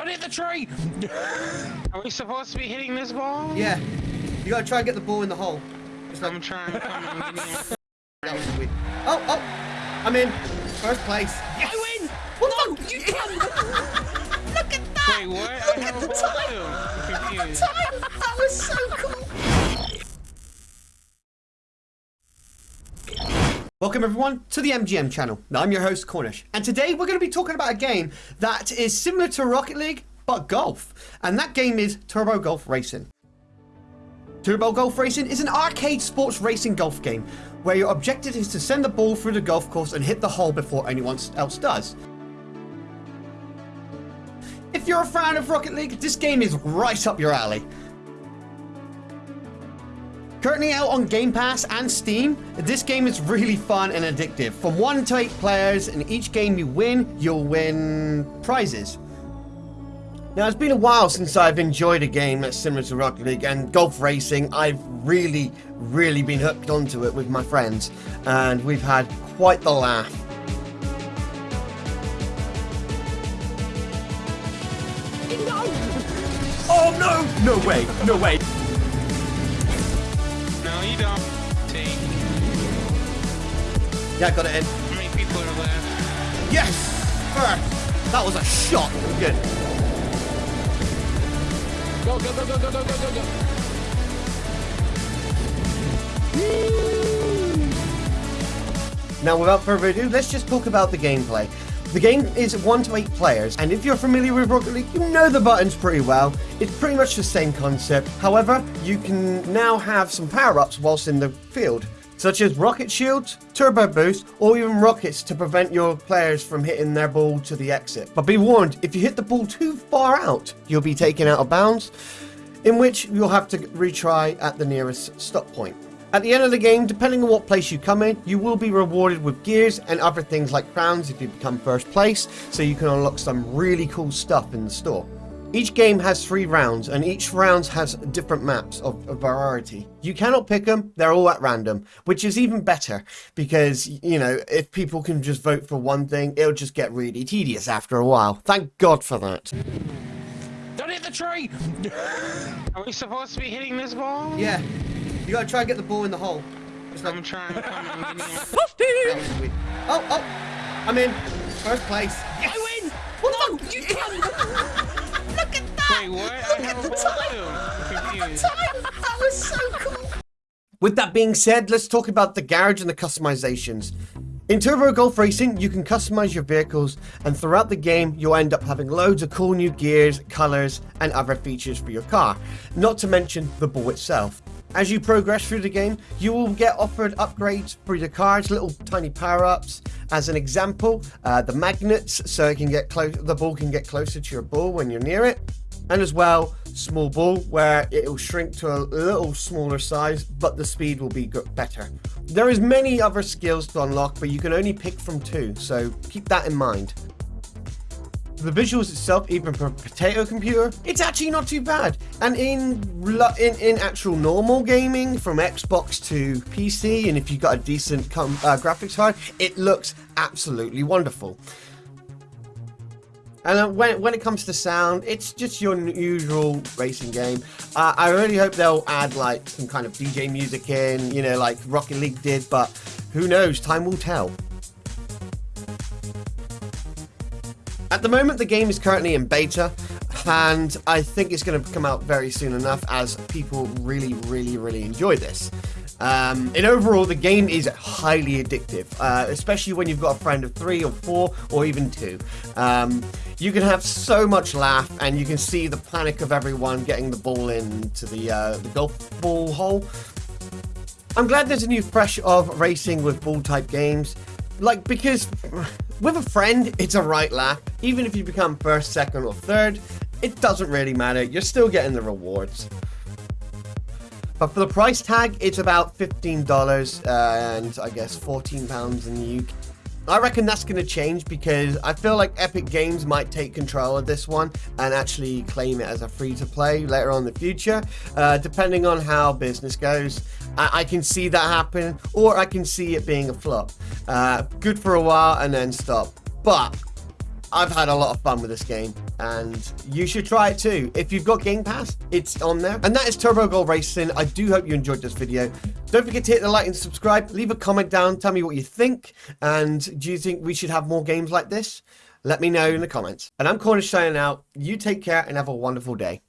Don't hit the tree! Are we supposed to be hitting this ball? Yeah. You gotta try and get the ball in the hole. It's like, I'm trying. Come on, give a- that was weird. Oh, oh! I'm in. First place. Yes! I win! What no, the- you can't! Look at that! Wait, what? Look I at have the time! Look at the time! That was so Welcome everyone to the MGM channel. I'm your host Cornish, and today we're going to be talking about a game that is similar to Rocket League but golf, and that game is Turbo Golf Racing. Turbo Golf Racing is an arcade sports racing golf game where your objective is to send the ball through the golf course and hit the hole before anyone else does. If you're a fan of Rocket League, this game is right up your alley. Currently out on Game Pass and Steam, this game is really fun and addictive. From 1 to 8 players, and each game you win, you'll win prizes. Now, it's been a while since I've enjoyed a game that's similar to Rocket League and golf racing. I've really, really been hooked onto it with my friends, and we've had quite the laugh. Oh no! No way! No way! Freedom. Take. Yeah, got it in. How many people are left? Yes! First. That was a shot. Good. Go, go, go, go, go, go, go, go, Now, without further ado, let's just talk about the gameplay. The game is 1 to 8 players, and if you're familiar with Rocket League, you know the buttons pretty well. It's pretty much the same concept. However, you can now have some power-ups whilst in the field, such as rocket shields, turbo boost, or even rockets to prevent your players from hitting their ball to the exit. But be warned, if you hit the ball too far out, you'll be taken out of bounds, in which you'll have to retry at the nearest stop point. At the end of the game, depending on what place you come in, you will be rewarded with gears and other things like crowns if you become first place, so you can unlock some really cool stuff in the store. Each game has three rounds, and each round has different maps of, of variety. You cannot pick them, they're all at random, which is even better, because, you know, if people can just vote for one thing, it'll just get really tedious after a while. Thank God for that. Don't hit the tree! Are we supposed to be hitting this ball? Yeah, you gotta try and get the ball in the hole. It's like, I'm trying. Come on, give me a- that was. Oh, oh, I'm in. First place. Yes! I win! no, you can't! Look at that! Wait, what? Look have at the time! Look at the time! That was so cool! With that being said, let's talk about the garage and the customizations. In Turbo Golf Racing, you can customize your vehicles, and throughout the game, you'll end up having loads of cool new gears, colors, and other features for your car, not to mention the ball itself. As you progress through the game, you will get offered upgrades for your cards, little tiny power-ups. As an example, uh, the magnets, so it can get close, the ball can get closer to your ball when you're near it. And as well small ball where it will shrink to a little smaller size but the speed will be better. There is many other skills to unlock but you can only pick from two so keep that in mind the visuals itself even for a potato computer it's actually not too bad and in in, in actual normal gaming from xbox to pc and if you've got a decent uh, graphics card it looks absolutely wonderful and uh, when, when it comes to sound, it's just your usual racing game. Uh, I really hope they'll add like some kind of DJ music in, you know, like Rocket League did, but who knows? Time will tell. At the moment, the game is currently in beta, and I think it's going to come out very soon enough as people really, really, really enjoy this. Um, and overall, the game is highly addictive, uh, especially when you've got a friend of three or four or even two. Um, you can have so much laugh, and you can see the panic of everyone getting the ball into the uh, the golf ball hole. I'm glad there's a new fresh of racing with ball type games. Like, because with a friend, it's a right lap. Even if you become first, second, or third, it doesn't really matter. You're still getting the rewards. But for the price tag, it's about $15 uh, and I guess £14 in the UK. I reckon that's going to change because I feel like Epic Games might take control of this one and actually claim it as a free to play later on in the future, uh, depending on how business goes. I, I can see that happen, or I can see it being a flop. Uh, good for a while and then stop. But I've had a lot of fun with this game, and you should try it too. If you've got Game Pass, it's on there. And that is Turbo Golf Racing. I do hope you enjoyed this video. Don't forget to hit the like and subscribe. Leave a comment down. Tell me what you think. And do you think we should have more games like this? Let me know in the comments. And I'm Cornish signing out. You take care and have a wonderful day.